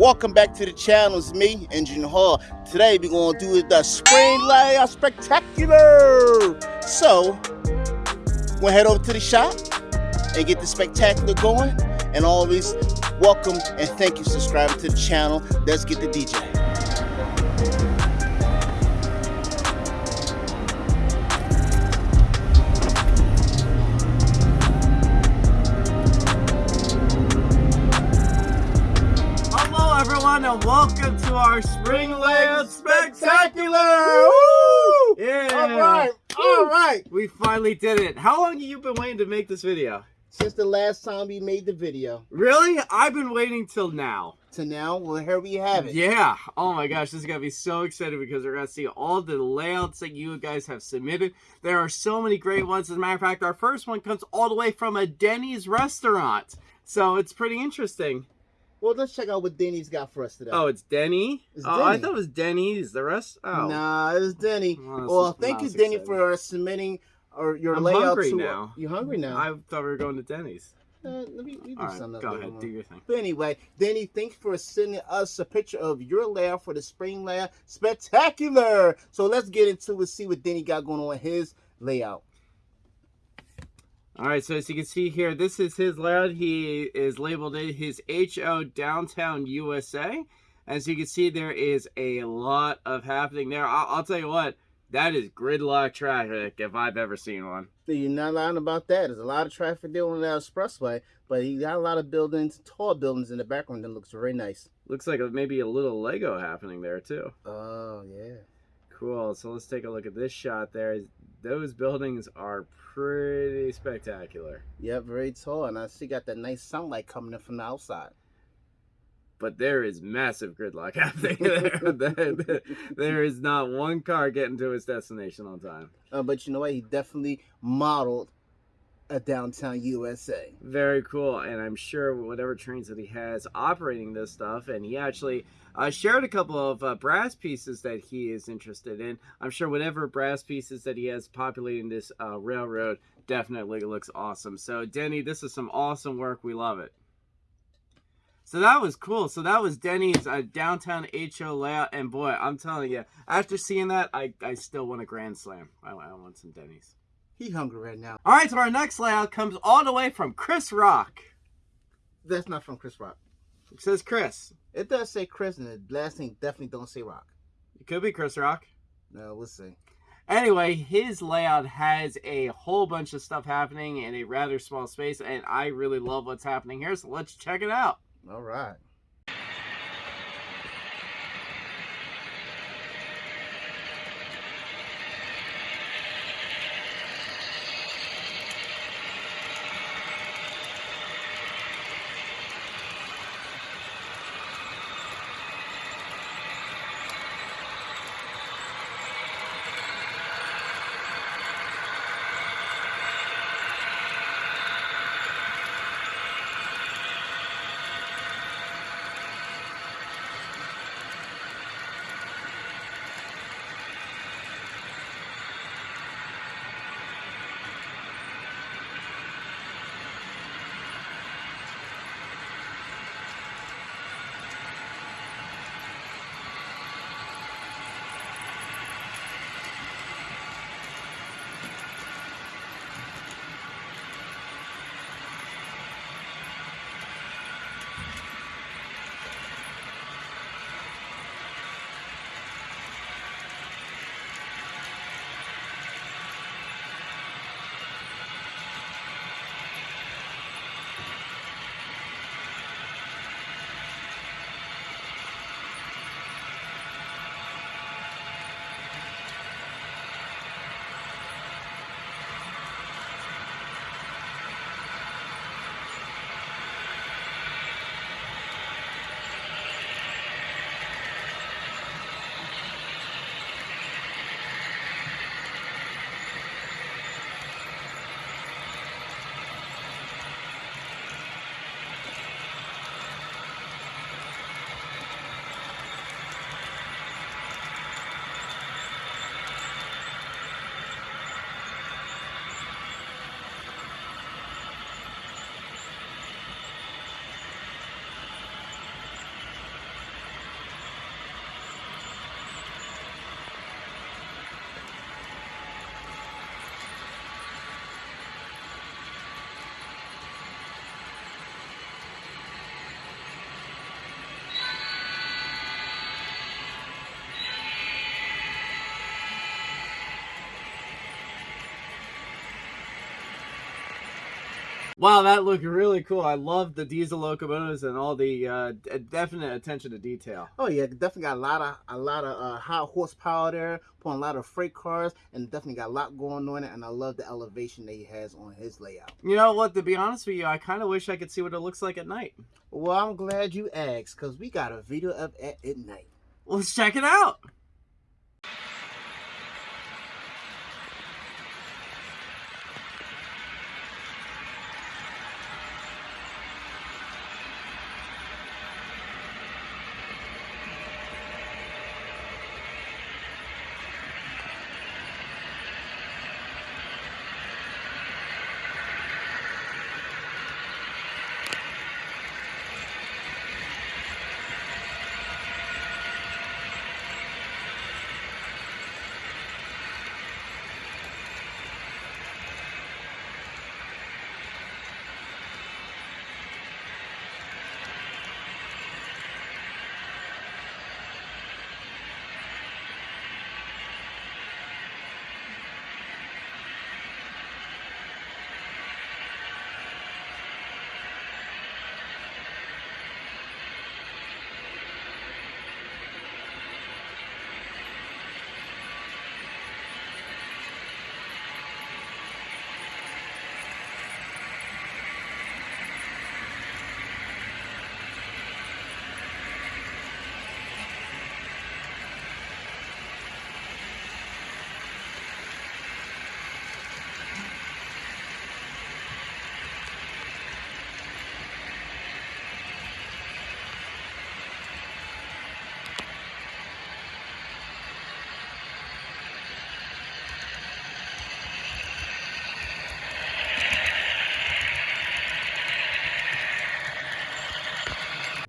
Welcome back to the channel. It's me, Engineer Hall. Today we're gonna do the spring layout spectacular. So, we'll head over to the shop and get the spectacular going. And always welcome and thank you subscribing to the channel. Let's get the DJ. And welcome to our spring layout spectacular. Woo! Yeah. All right, all right. We finally did it. How long have you been waiting to make this video? Since the last time we made the video Really? I've been waiting till now. to now, well, here we have it. Yeah. Oh my gosh, this is gonna be so exciting because we're gonna see all the layouts that you guys have submitted. There are so many great ones. As a matter of fact, our first one comes all the way from a Denny's restaurant. So it's pretty interesting. Well, let's check out what Denny's got for us today. Oh, it's Denny? It's oh, I thought it was Denny's. The rest? Oh. Nah, it's Denny. Oh, well, well, thank you, Denny, exciting. for uh, submitting or your I'm layout hungry to. Uh, now. You hungry now? I thought we were going to Denny's. Uh, let me, let me do right, something. go ahead, do your thing. But anyway, Denny, thanks for sending us a picture of your layout for the spring layout. Spectacular! So let's get into it, see what Denny got going on with his layout. All right, so as you can see here, this is his layout. He is labeled it his HO Downtown USA. As you can see, there is a lot of happening there. I'll, I'll tell you what, that is gridlock traffic if I've ever seen one. You're not lying about that. There's a lot of traffic there on the expressway, but he got a lot of buildings, tall buildings in the background that looks very nice. Looks like maybe a little Lego happening there too. Oh, yeah. Cool. So let's take a look at this shot there. Those buildings are pretty spectacular. Yep, very tall. And I see got that nice sunlight coming in from the outside. but there is massive gridlock happening there. There- there is not one car getting to its destination on time. Uh, but you know what? He definitely modeled a downtown USA. Very cool, and I'm sure whatever trains that he has operating this stuff, and he actually uh, shared a couple of uh, brass pieces that he is interested in. I'm sure whatever brass pieces that he has populating this uh, railroad definitely looks awesome. So, Denny, this is some awesome work. We love it. So that was cool. So that was Denny's uh, downtown HO layout, and boy, I'm telling you, after seeing that, I, I still want a grand slam. I, I want some Denny's. He hungry right now. All right, so our next layout comes all the way from Chris Rock. That's not from Chris Rock. It says Chris. It does say Chris, and the last thing definitely don't say Rock. It could be Chris Rock. No, we'll see. Anyway, his layout has a whole bunch of stuff happening in a rather small space, and I really love what's happening here. So let's check it out. All right. Wow, that looked really cool. I love the diesel locomotives and all the uh, definite attention to detail. Oh yeah, definitely got a lot of a lot of uh, high horsepower there, pulling a lot of freight cars, and definitely got a lot going on it. And I love the elevation that he has on his layout. You know what? To be honest with you, I kind of wish I could see what it looks like at night. Well, I'm glad you asked, cause we got a video of it at night. Let's check it out.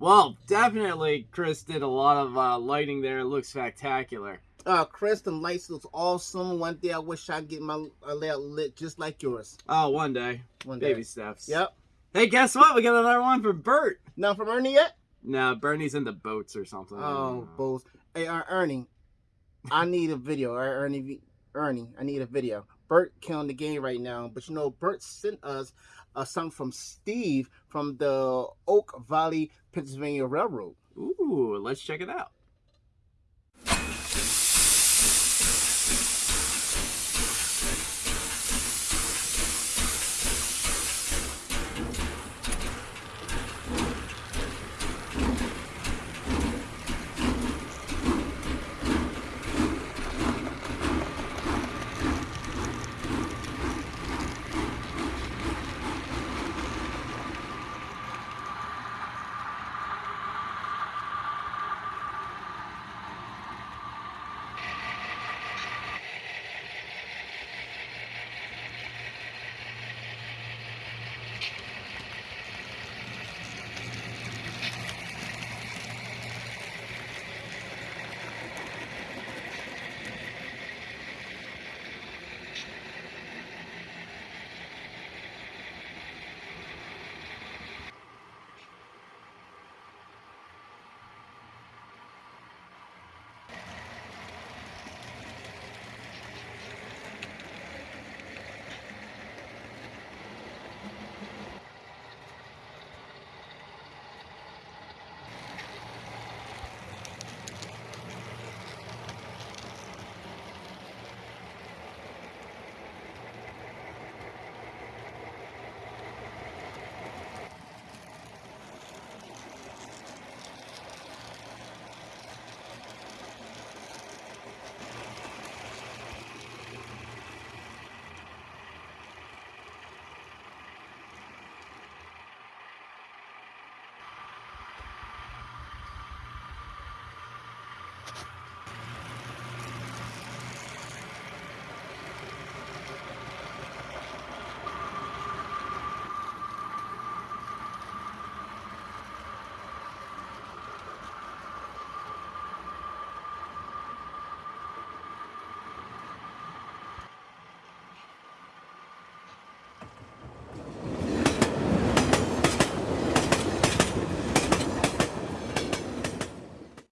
Well, definitely Chris did a lot of uh, lighting there. It looks spectacular. Uh, Chris, the lights looks awesome. One day I wish I'd get my layout lit just like yours. Oh, one day. One day. Baby steps. Yep. Hey, guess what? We got another one for Bert. Not from Ernie yet? No, Bernie's in the boats or something. Oh, boats. Hey, uh, Ernie, I need a video. Ernie, Ernie, I need a video. Bert killing the game right now, but you know, Bert sent us uh, a song from Steve from the Oak Valley, Pennsylvania Railroad. Ooh, let's check it out.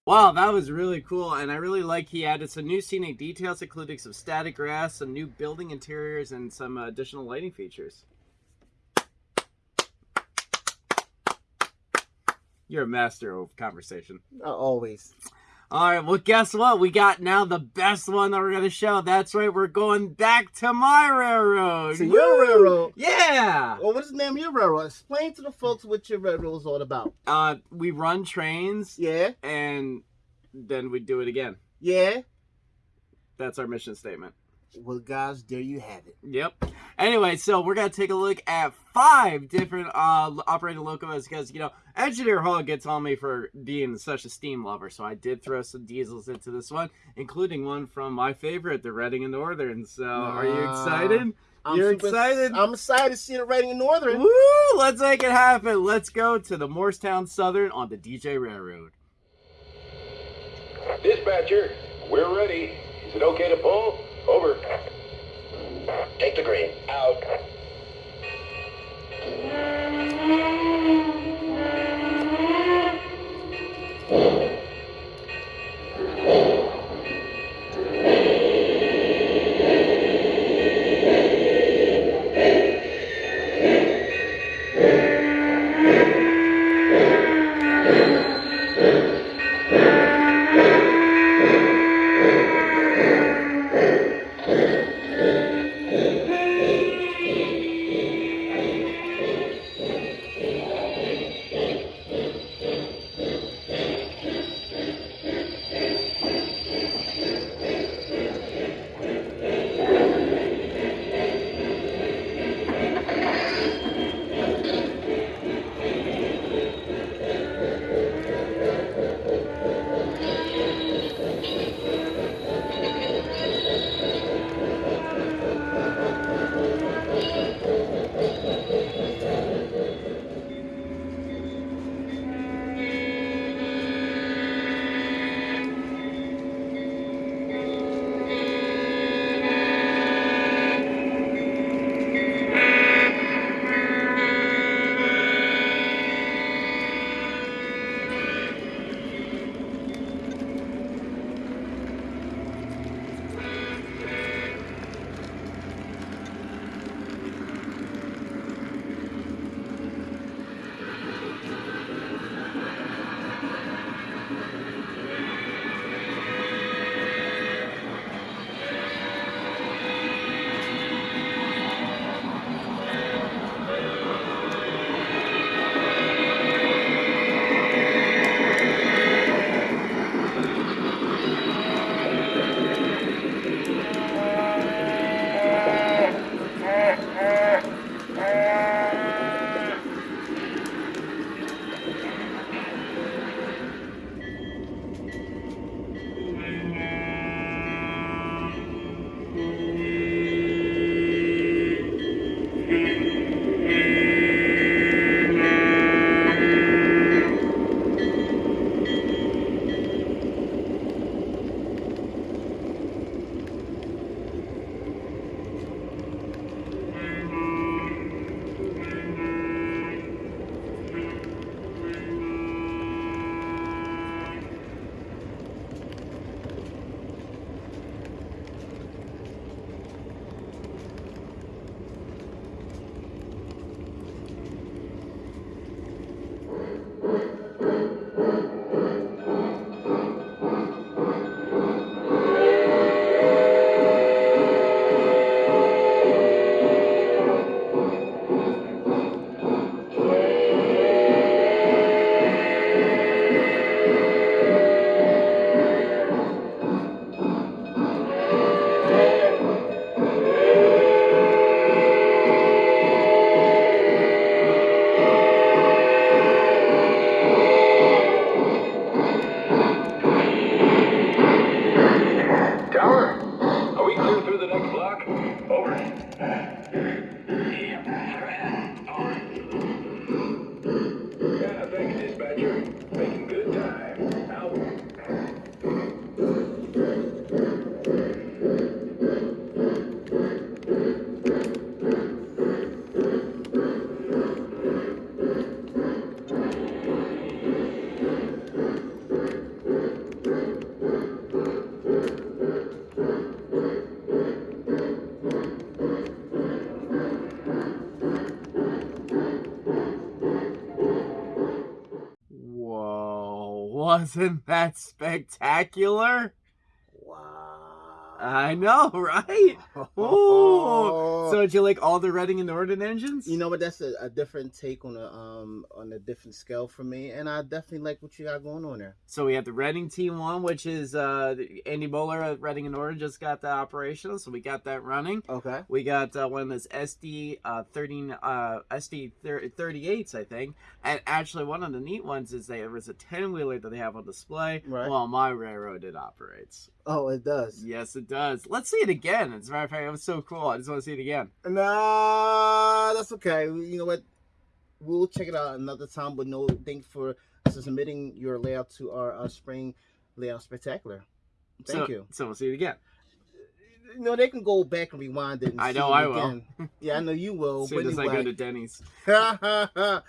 Wow, that was really cool, and I really like he added some new scenic details, including some static grass, some new building interiors, and some additional lighting features. You're a master of conversation. Uh, always. All right, well, guess what? We got now the best one that we're going to show. That's right, we're going back to my railroad. To your railroad. Yeah. Well, what is the name of your railroad? Explain to the folks what your railroad is all about. Uh, we run trains Yeah, and then we do it again. yeah. That's our mission statement. Well, guys, there you have it. Yep. Anyway, so we're gonna take a look at five different uh operating locomotives because you know Engineer Hall gets on me for being such a steam lover, so I did throw some diesels into this one, including one from my favorite, the Reading and Northern. So, are you excited? I'm You're super- excited? I'm excited to see the Reading and Northern. Woo! Let's make it happen. Let's go to the Morristown Southern on the DJ Railroad. Dispatcher, we're ready. Is it okay to pull? Over. Take the green. Out. Wasn't that spectacular? I know, right? So did you like all the Reading and Northern engines? You know what? That's a, a different take on a um on a different scale for me, and I definitely like what you got going on there. So we have the Reading T-1, which is uh Andy Bowler at Reading and Northern just got that operational, so we got that running. Okay. We got uh, one of those SD uh, 13 uh, SD 38s, I think. And actually, one of the neat ones is there was a 10 wheeler that they have on display. Right. Well, my railroad it operates. Oh, it does. Yes, it does. Let's see it again. As a matter of fact, it was so cool. I just want to see it again. Nah, that's okay. You know what? We'll check it out another time. But no, thanks for submitting your layout to our uh, spring layout spectacular. Thank so, you. So we'll see it again. No, they can go back and rewind it. And I know I will. Yeah, I know you will. As soon but as I go to Denny's. well,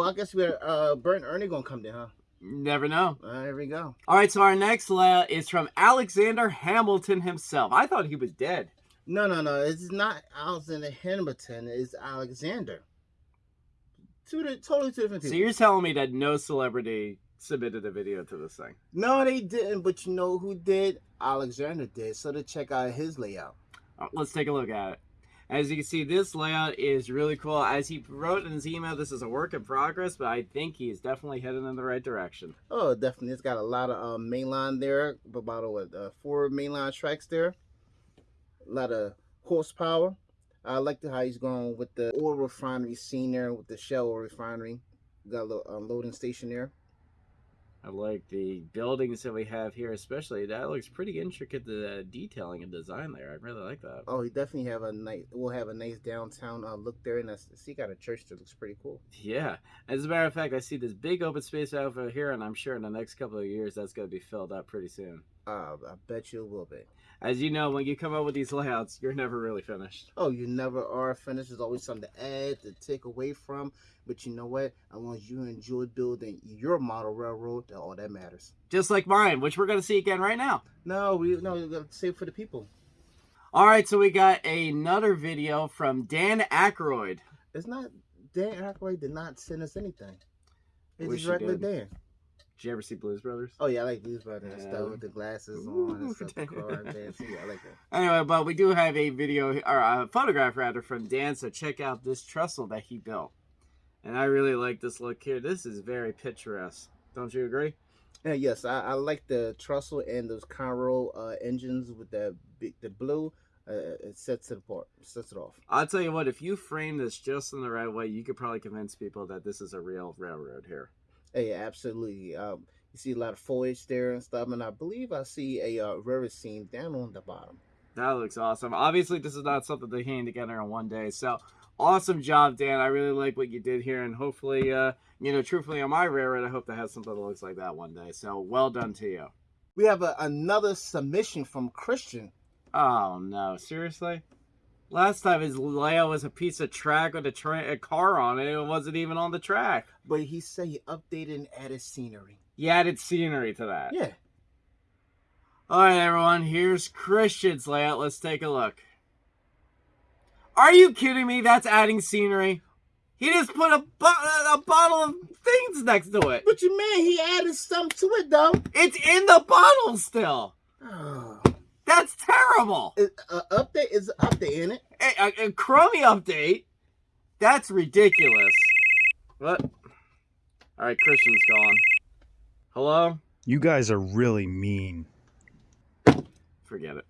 I guess we're uh, Bert and Ernie gonna come there, huh? Never know. Uh, there we go. All right, so our next layout is from Alexander Hamilton himself. I thought he was dead. No, no, no. It's not Alexander Hamilton. It's Alexander. Two totally two different So you're telling me that no celebrity submitted a video to this thing? No, they didn't. But you know who did? Alexander did. So to check out his layout. Uh, Let's take a look at it. As you can see, this layout is really cool. As he wrote in his email, this is a work in progress, but I think he is definitely heading in the right direction. Oh, definitely. It's got a lot of um, mainline there. About uh, uh, four mainline tracks there. A lot of horsepower. I like the, how he's going with the oil refinery scene there with the Shell refinery. Got a little um, loading station there. I like the buildings that we have here, especially. That looks pretty intricate, the detailing and design there. I really like that. Oh, we definitely have a nice. We'll have a nice downtown uh, look there, and I see got a church that looks pretty cool. Yeah. As a matter of fact, I see this big open space over here, and I'm sure in the next couple of years that's going to be filled up pretty soon. Uh, I bet you will be. As you know, when you come up with these layouts, you're never really finished. Oh, you never are finished. There's always something to add, to take away from. But you know what? As long as you enjoy building your model railroad, all that matters. Just like mine, which we're going to see again right now. No, we no, we gotta save for the people. All right, so we got another video from Dan Aykroyd. It's not Dan Aykroyd did not send us anything. It's just regular. Dan. Did you ever see Blues Brothers? Oh yeah, I like these brothers Yeah. stuff with the glasses Ooh, on and stuff. The car dancing. Yeah, I like that. Anyway, but we do have a video or a photograph rather from Dan. So check out this trestle that he built, and I really like this look here. This is very picturesque. Don't you agree? Yeah, yes, I, I like the trestle and those Conrail uh, engines with the the blue. Uh, it sets it apart, sets it off. I'll tell you what. If you frame this just in the right way, you could probably convince people that this is a real railroad here. Hey, absolutely. Um, you see a lot of foliage there and stuff, and I believe I see a uh, river scene down on the bottom. That looks awesome. Obviously, this is not something they hang together in one day. So, awesome job, Dan. I really like what you did here, and hopefully, uh, you know, truthfully, on my railroad, I hope to have something that looks like that one day. So, well done to you. We have a, another submission from Christian. Oh no, seriously? Last time his layout was a piece of track with a, tra- a car on it. It wasn't even on the track. But he said he updated and added scenery. He added scenery to that. Yeah. All right, everyone. Here's Christian's layout. Let's take a look. Are you kidding me? That's adding scenery. He just put a, bo- a bottle of things next to it. But you mean he added something to it though. It's in the bottle still. Oh. That's terrible. It, uh, update is an update in it. A, a, a crummy update. That's ridiculous. What? All right, Christian's gone. Hello? You guys are really mean. Forget it.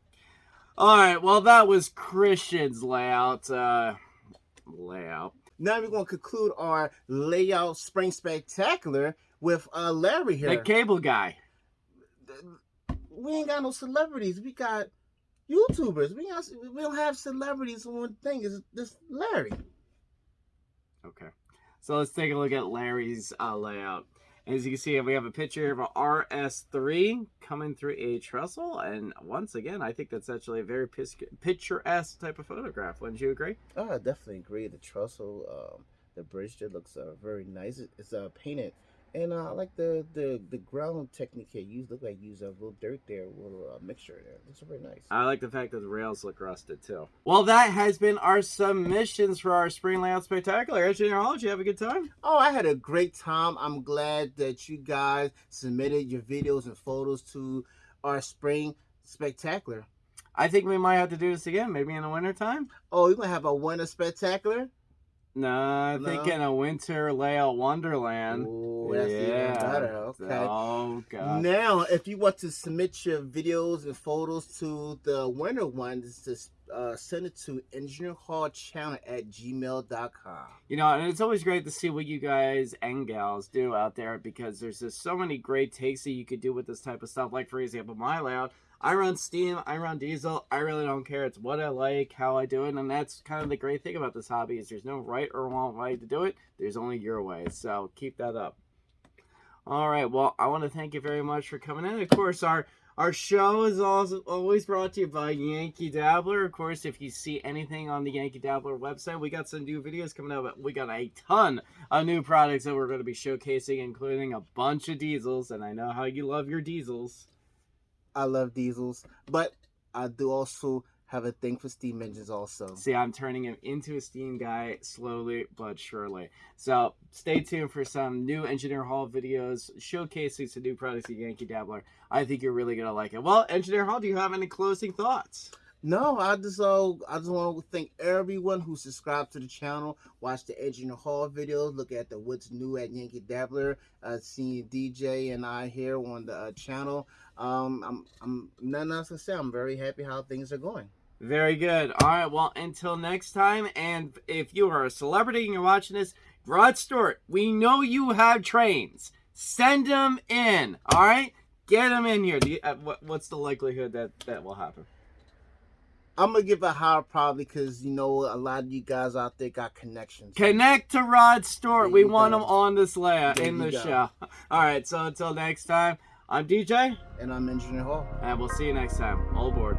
All right, well, that was Christian's layout. Uh, layout. Now we're gonna conclude our layout spring spectacular with uh Larry here. The cable guy. We ain't got no celebrities. We got YouTubers. We got, we don't have celebrities on one thing. Is this Larry? Okay. So let's take a look at Larry's uh, layout. As you can see, we have a picture of a RS3 coming through a trestle. And once again, I think that's actually a very picturesque type of photograph. Wouldn't you agree? Oh, I definitely agree. The trestle, um, the bridge there looks uh, very nice. It's uh, painted And uh, I like the, the the ground technique here. You look like you use a little dirt there, a little uh, mixture there. Looks very nice. I like the fact that the rails look rusted too. Well, that has been our submissions for our spring layout spectacular. Engineer you have a good time? Oh, I had a great time. I'm glad that you guys submitted your videos and photos to our spring spectacular. I think we might have to do this again, maybe in the winter time. Oh, you're gonna have a winter spectacular? No, I'm No? thinking a winter layout wonderland. Oh, that's even better. Okay. Oh god. Now, if you want to submit your videos and photos to the winter one, just uh, send it to engineerhallchannel at gmail.com. You know, and it's always great to see what you guys and gals do out there because there's just so many great takes that you could do with this type of stuff. Like, for example, my layout, I run Steam, I run Diesel, I really don't care. It's what I like, how I do it, and that's kind of the great thing about this hobby is there's no right or wrong way to do it. There's only your way, so keep that up. All right, well, I want to thank you very much for coming in. Of course, our our show is also always brought to you by Yankee Dabbler. Of course, if you see anything on the Yankee Dabbler website, we got some new videos coming out. We got a ton of new products that we're going to be showcasing, including a bunch of diesels. And I know how you love your diesels. I love diesels, but I do also have a thing for steam engines also. See, I'm turning him into a steam guy slowly but surely. So stay tuned for some new Engineer Hall videos showcasing some new products at Yankee Dabbler. I think you're really gonna like it. Well, Engineer Hall, do you have any closing thoughts? No, I just uh, I just want to thank everyone who subscribed to the channel, watch the Engineer Hall videos, look at the what's new at Yankee Dabbler, uh, seeing DJ and I here on the uh, channel. Um, I'm I'm nothing else to say. I'm very happy how things are going. Very good. All right. Well, until next time, and if you are a celebrity and you're watching this, Rod Stewart, we know you have trains. Send them in. All right. Get them in here. Uh, what, what's the likelihood that that will happen? I'm gonna give a higher probably because you know a lot of you guys out there got connections. Connect to Rod Stewart. There We want go. him on this There in the go. show. All right. So until next time, I'm DJ, And I'm Engineer Hall. and we'll see you next time. All aboard.